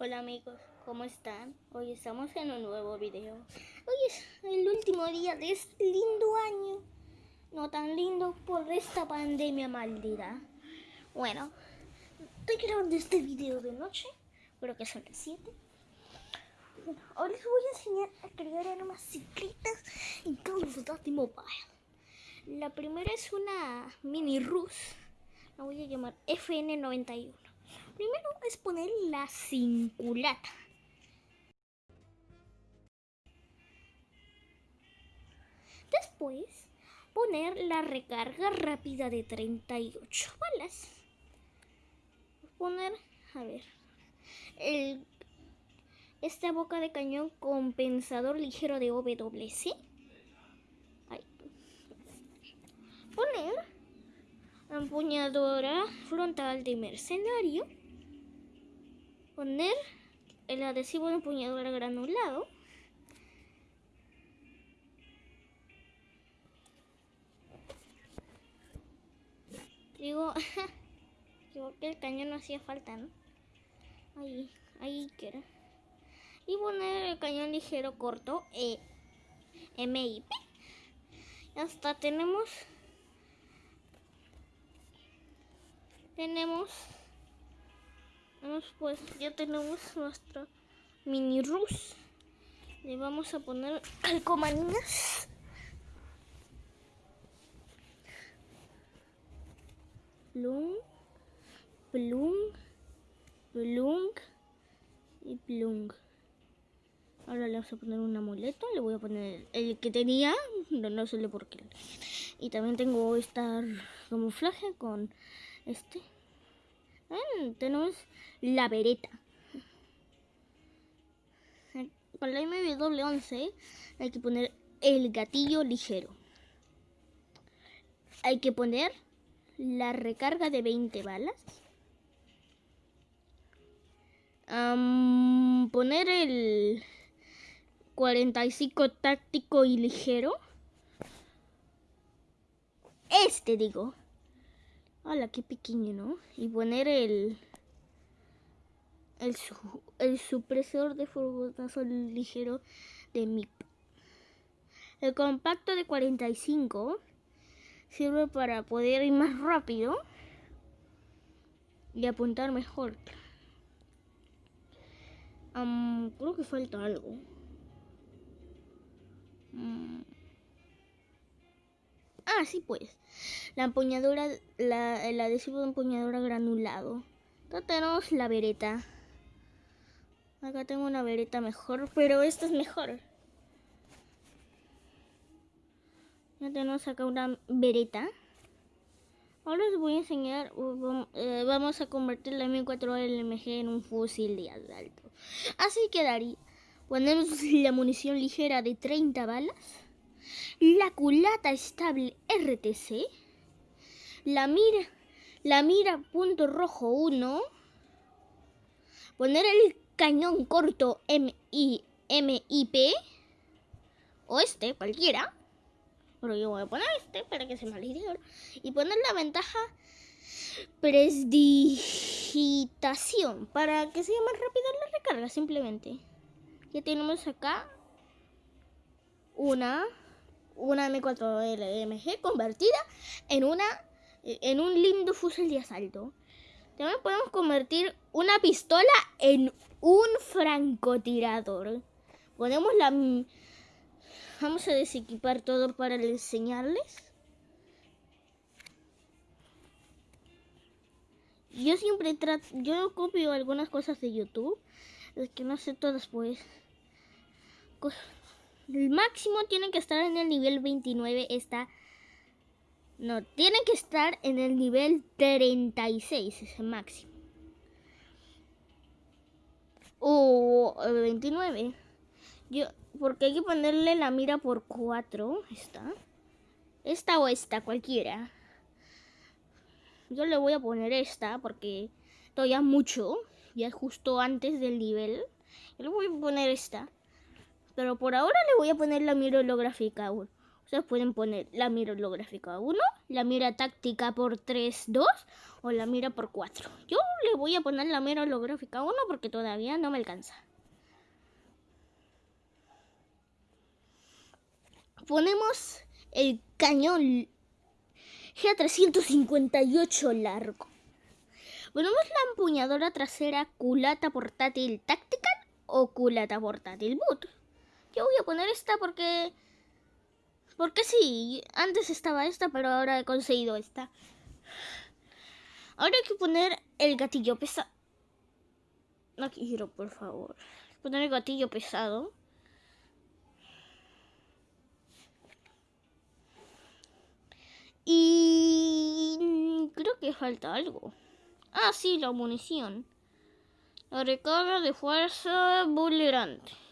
Hola amigos, ¿cómo están? Hoy estamos en un nuevo video. Hoy es el último día de este lindo año. No tan lindo por esta pandemia maldita. Bueno, estoy grabando este video de noche. Creo que son las 7. Bueno, ahora les voy a enseñar a crear unas ciclitas en Call of Duty Mobile. La primera es una mini Rus. La voy a llamar FN91. Primero es poner la cinculata. Después poner la recarga rápida de 38 balas. Poner, a ver, el, esta boca de cañón compensador ligero de OWC. Ahí. Poner empuñadora frontal de mercenario poner el adhesivo de empuñadura granulado. Digo, digo que el cañón no hacía falta, ¿no? Ahí, ahí quiero. Y poner el cañón ligero corto, e, MIP. Hasta tenemos tenemos pues ya tenemos nuestra mini rus. Le vamos a poner calcomanías. Plum, plum, plum y plum. Ahora le vamos a poner un amuleto. Le voy a poner el que tenía, no, no sé por qué. Y también tengo esta camuflaje con este. Mm, tenemos la vereta. Para la MW11 hay que poner el gatillo ligero. Hay que poner la recarga de 20 balas. poner el 45 táctico y ligero. Este digo. Hola, qué pequeño, ¿no? Y poner el el, el supresor de fogonazo ligero de MIP. El compacto de 45 sirve para poder ir más rápido y apuntar mejor. creo que falta algo. Ah, sí pues. La empuñadura, la, el adhesivo de empuñadura granulado. Acá tenemos la vereta. Acá tengo una vereta mejor, pero esta es mejor. Ya tenemos acá una vereta. Ahora les voy a enseñar, eh, vamos a convertir la M4LMG en un fusil de asalto. Así quedaría. Ponemos la munición ligera de 30 balas la culata estable RTC, la mira, la mira punto rojo 1, poner el cañón corto MI, MIP, o este, cualquiera, pero yo voy a poner este para que se me olvide y poner la ventaja presdigitación para que sea más rápida la recarga simplemente. Ya tenemos acá una una M4LMG convertida en una en un lindo fusil de asalto. También podemos convertir una pistola en un francotirador. Ponemos la vamos a desequipar todo para enseñarles. Yo siempre trato, yo copio algunas cosas de YouTube, es que no sé todas pues. El máximo tiene que estar en el nivel 29. Está. No, tiene que estar en el nivel 36. Es el máximo. O 29. Yo, porque hay que ponerle la mira por 4. Esta. Esta o esta, cualquiera. Yo le voy a poner esta porque todavía mucho. Ya justo antes del nivel. Yo le voy a poner esta. Pero por ahora le voy a poner la mira holográfica. Ustedes pueden poner la mira holográfica 1, la mira táctica por 3, 2 o la mira por 4. Yo le voy a poner la mira holográfica 1 porque todavía no me alcanza. Ponemos el cañón G358 largo. Ponemos la empuñadora trasera culata portátil tactical o culata portátil boot. Yo voy a poner esta porque porque sí, antes estaba esta, pero ahora he conseguido esta. Ahora hay que poner el gatillo pesado. No quiero, por favor. Poner el gatillo pesado. Y creo que falta algo. Ah, sí, la munición. La recarga de fuerza vulnerante.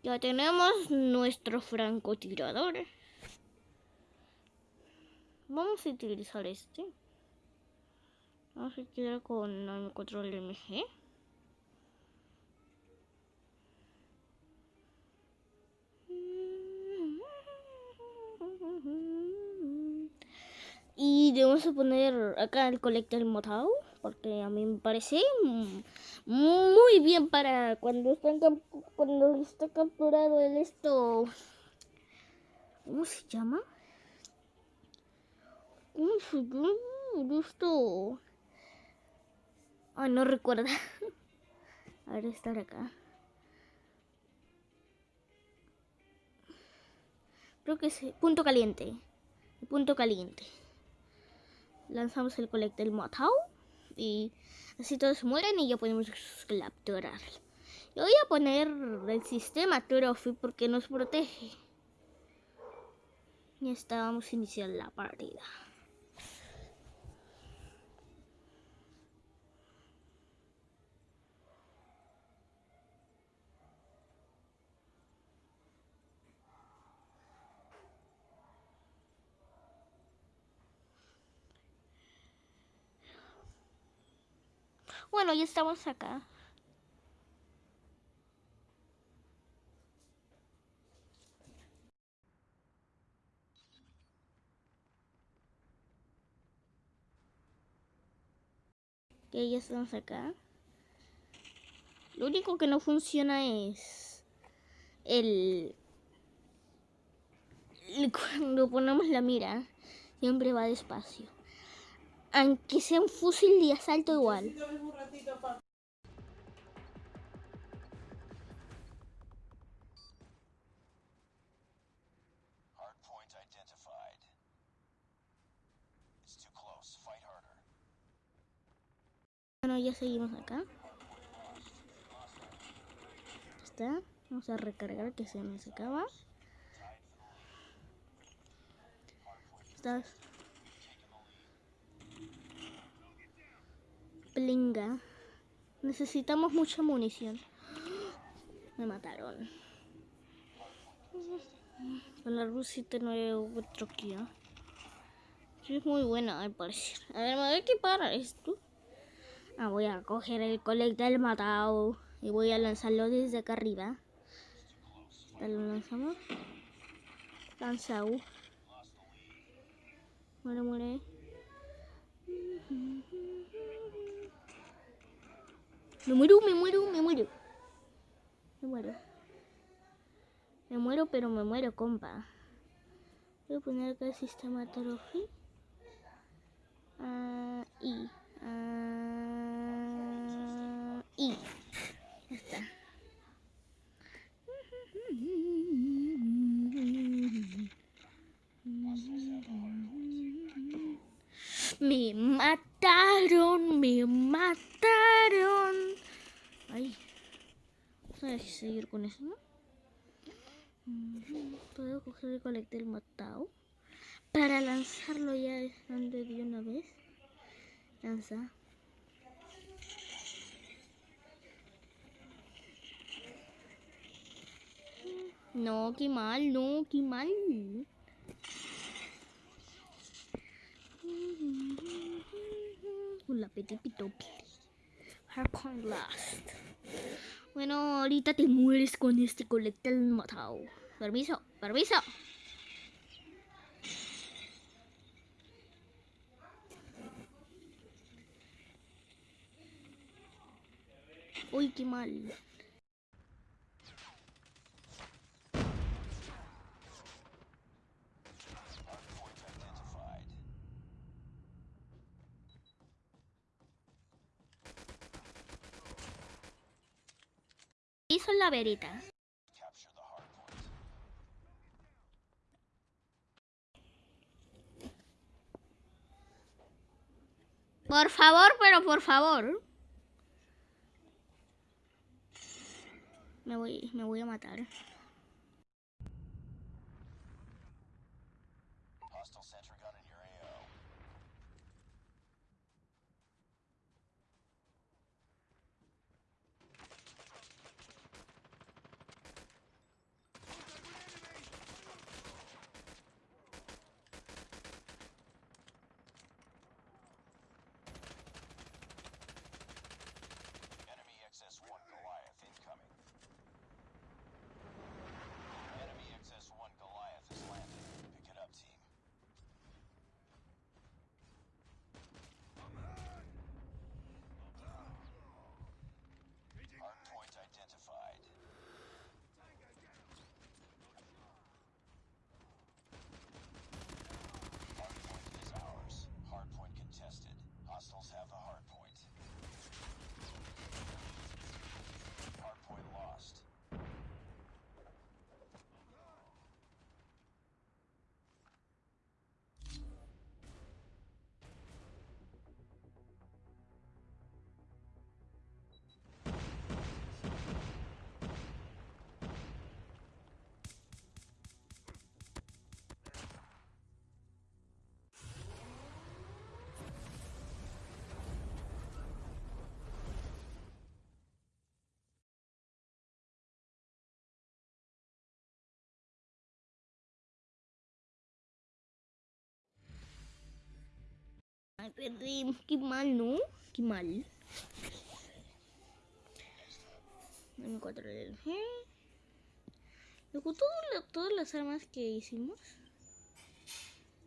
Ya tenemos nuestro francotirador. Vamos a utilizar este. Vamos a quedar con el control MG. Y debemos poner acá el colector motado porque a mí me parece muy bien para cuando están cuando está capturado el esto ¿cómo se llama? ¿cómo se llama esto? ay no recuerda a ver estar acá creo que es punto caliente punto caliente lanzamos el colector Motau y así todos mueren y ya podemos capturarlo. Yo voy a poner el sistema Trophy porque nos protege. Y estábamos iniciando la partida. Bueno, ya estamos acá. Que ya estamos acá. Lo único que no funciona es el cuando ponemos la mira siempre va despacio aunque sea un fusil de asalto igual. Bueno, ya seguimos acá. Está. Vamos a recargar que se me acaba. Está Necesitamos mucha munición. Me mataron. Con la Rusita 9 troquía. Es muy buena, al parecer. A ver, me voy a equipar esto. Ah, voy a coger el colector del matado y voy a lanzarlo desde acá arriba. Lo lanzamos. Lanzado. Muere, muere. Me muero, me muero, me muero. Me muero. Me muero, pero me muero, compa. Voy a poner acá el sistema trophy. Ah, y. Ah, y. Ya está. Me mataron, me mataron. Seguir con eso, ¿no? Puedo coger el colector matado para lanzarlo ya de una vez. Lanza. No, qué mal, no, qué mal. La petipito. Harpon Blast. Bueno, ahorita te mueres con este colete matado. Permiso, permiso. Uy, qué mal. La verita. Por favor, pero por favor. Me voy, me voy a matar. Perdí. Qué mal, ¿no? Qué mal. Dame cuatro del G. Luego todas las armas que hicimos.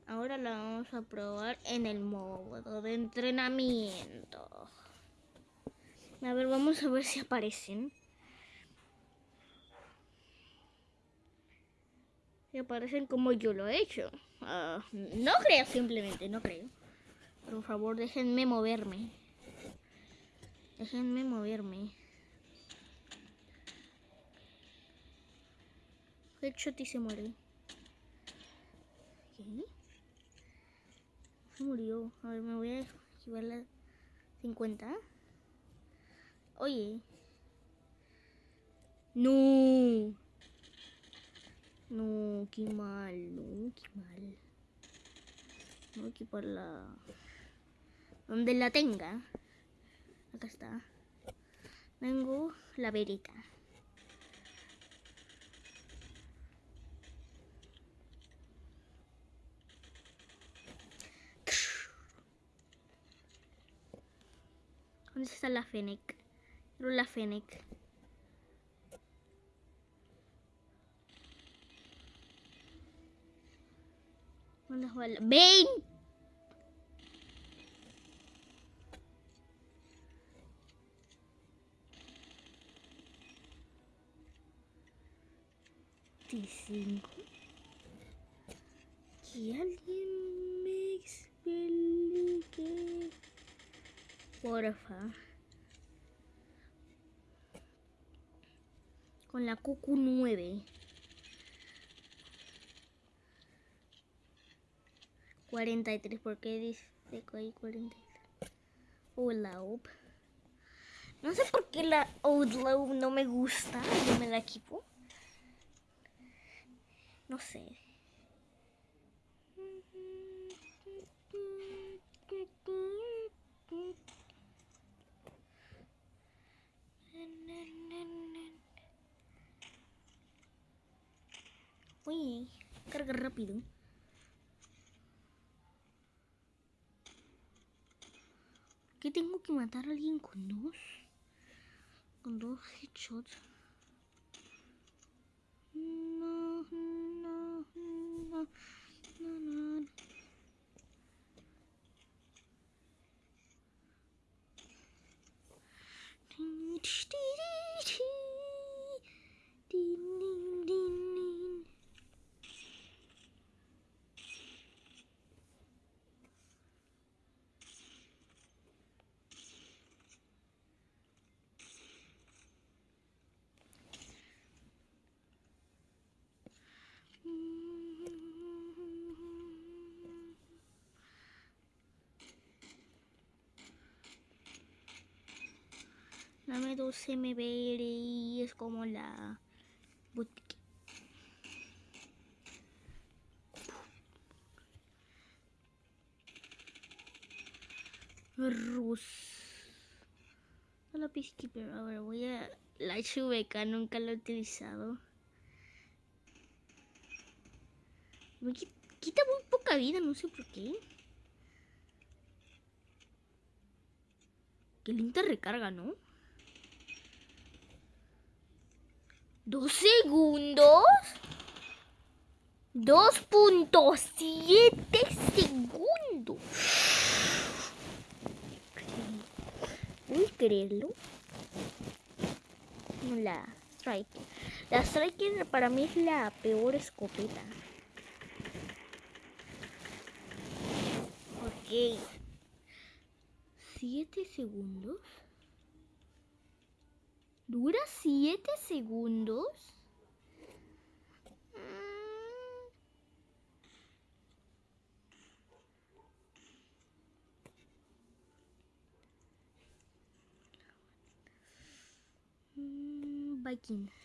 Ahora la vamos a probar en el modo de entrenamiento. A ver, vamos a ver si aparecen. Si aparecen como yo lo he hecho. Ah, no creo, simplemente, no creo. Por favor, déjenme moverme. Déjenme moverme. Headshot y se muere. ¿Qué? Se murió. A ver, me voy a esquivar la 50. Oye. No. No, qué mal, no, qué mal. Voy a equipar la... Donde la tenga. Acá está. Tengo la verita. ¿Dónde está la Fennec? Quiero la Fennec. ¿Dónde va la... Veinticinco. Que alguien me explique. Porfa. Con la cucu 9. 43, porque dice que hay 43. Outlaw. No sé por qué la Outlaw no me gusta. Yo me la equipo. No sé. Uy, carga rápido. ¿Qué tengo que matar a alguien con dos? Con dos headshots. No, no, no, no, no. Tin, tsh, tin. Dame 12 MBR es como la boutique. Rus. La Peacekeeper. A ver, voy a... La Chubeca, nunca la he utilizado. Me qui- quita muy poca vida, no sé por qué. Qué lenta recarga, ¿no? ¿Dos segundos? 2.7 segundos. ¿Puedes creerlo? La Striker. La Striker para mí es la peor escopeta. Ok. ¿Siete segundos? ¿Dura siete segundos? Mm. Mm.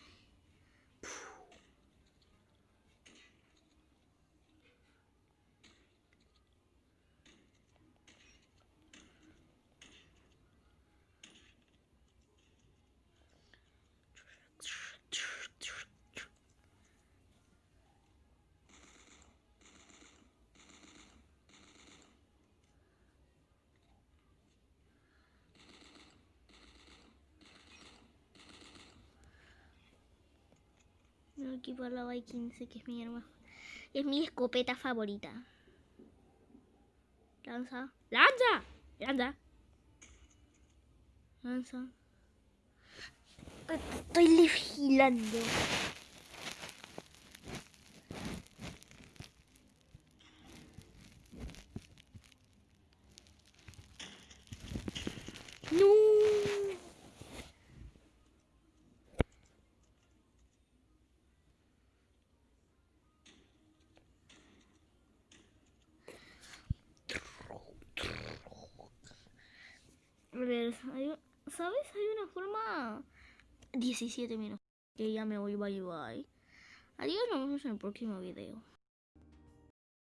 Me voy a equipar la Viking, sé que es mi arma. Es mi escopeta favorita. Lanza. ¡Lanza! ¡Lanza! Lanza. Estoy vigilando. No. A ver, hay un- ¿sabes? Hay una forma... 17 minutos. Que ya me voy, bye bye. Adiós, nos vemos en el próximo video.